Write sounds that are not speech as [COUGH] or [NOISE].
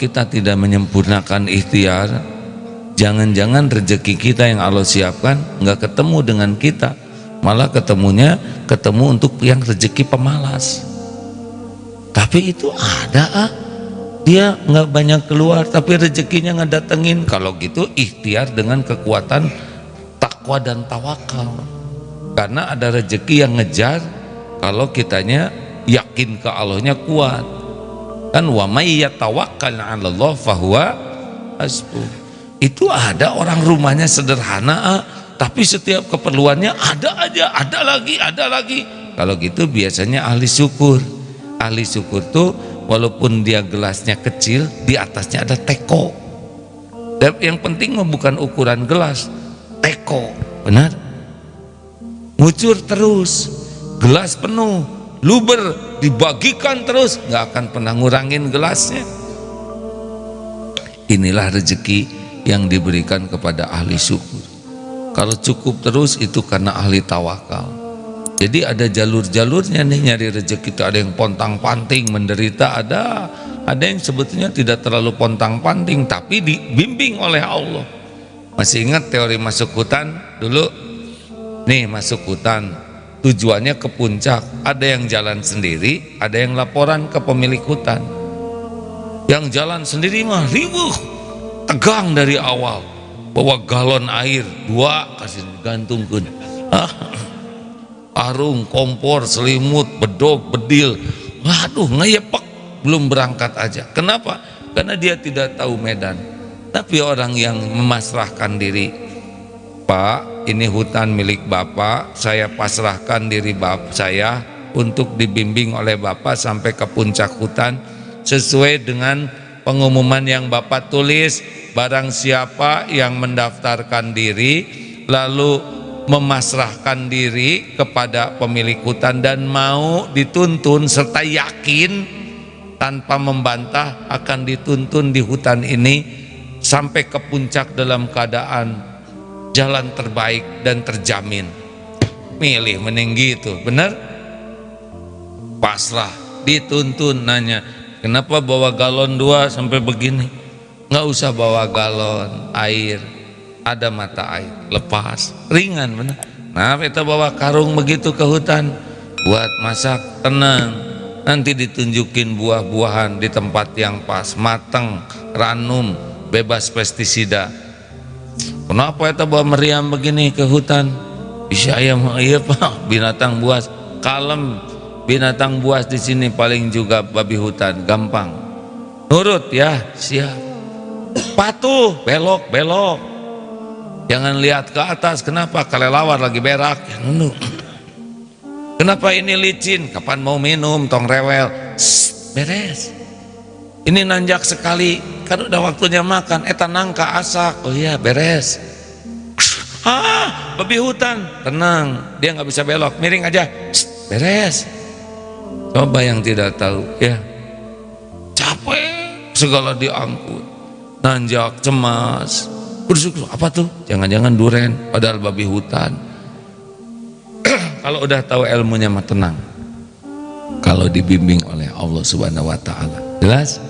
kita tidak menyempurnakan ikhtiar jangan-jangan rezeki kita yang Allah siapkan nggak ketemu dengan kita. Malah ketemunya ketemu untuk yang rezeki pemalas. Tapi itu ada ah. Dia nggak banyak keluar tapi rezekinya nggak datengin kalau gitu ikhtiar dengan kekuatan takwa dan tawakal. Karena ada rezeki yang ngejar kalau kitanya yakin ke Allahnya kuat kan wa may Allah fahuwa itu ada orang rumahnya sederhana ah, tapi setiap keperluannya ada aja ada lagi ada lagi. Kalau gitu biasanya ahli syukur. Ahli syukur tuh walaupun dia gelasnya kecil di atasnya ada teko. Dan yang penting bukan ukuran gelas teko. Benar? Ngucur terus gelas penuh luber dibagikan terus nggak akan pernah ngurangin gelasnya. Inilah rezeki yang diberikan kepada ahli syukur. Kalau cukup terus itu karena ahli tawakal. Jadi ada jalur-jalurnya nih nyari rezeki itu ada yang pontang panting menderita ada. Ada yang sebetulnya tidak terlalu pontang panting tapi dibimbing oleh Allah. Masih ingat teori masuk hutan? Dulu? Nih masuk hutan tujuannya ke puncak. Ada yang jalan sendiri ada yang laporan ke pemilik hutan. Yang jalan sendiri mah ribuh tegang dari awal. Bawa galon air dua kasih gantungkan ah, arung kompor selimut bedog bedil. Waduh ngeyepek belum berangkat aja. Kenapa? Karena dia tidak tahu medan. Tapi orang yang memasrahkan diri Pak, ini hutan milik Bapak, saya pasrahkan diri Bapak saya untuk dibimbing oleh Bapak sampai ke puncak hutan sesuai dengan pengumuman yang Bapak tulis, barang siapa yang mendaftarkan diri lalu memasrahkan diri kepada pemilik hutan dan mau dituntun serta yakin tanpa membantah akan dituntun di hutan ini sampai ke puncak dalam keadaan jalan terbaik dan terjamin. Milih meninggi itu benar? Pasrah dituntun nanya kenapa bawa galon dua sampai begini? Nggak usah bawa galon air. Ada mata air lepas. Ringan benar? Nah kita bawa karung begitu ke hutan. Buat masak tenang. Nanti ditunjukin buah-buahan di tempat yang pas mateng ranum bebas pestisida Kenapa itu bawa meriam begini ke hutan? Bisa ayam [LAUGHS] iya pak. Binatang buas kalem. Binatang buas di sini paling juga babi hutan gampang. Nurut ya siap. Patuh belok belok. Jangan lihat ke atas kenapa? Kalelawar lagi berak. Ya nunduk [CLEARS THROAT] kenapa ini licin? Kapan mau minum? Tong rewel. Shh, beres ini nanjak sekali. Kan udah waktunya makan. Eta nangka asak. Oh iya beres. Ah babi hutan. Tenang dia nggak bisa belok. Miring aja. Shh, beres. Coba yang tidak tahu ya. Capek. Segala diangkut. Nanjak cemas. Bersyukur. Apa tuh? Jangan-jangan duren padahal babi hutan. [CLEARS THROAT] Kalau udah tahu ilmunya mah tenang. Kalau dibimbing oleh Allah subhanahu wa ta'ala. Jelas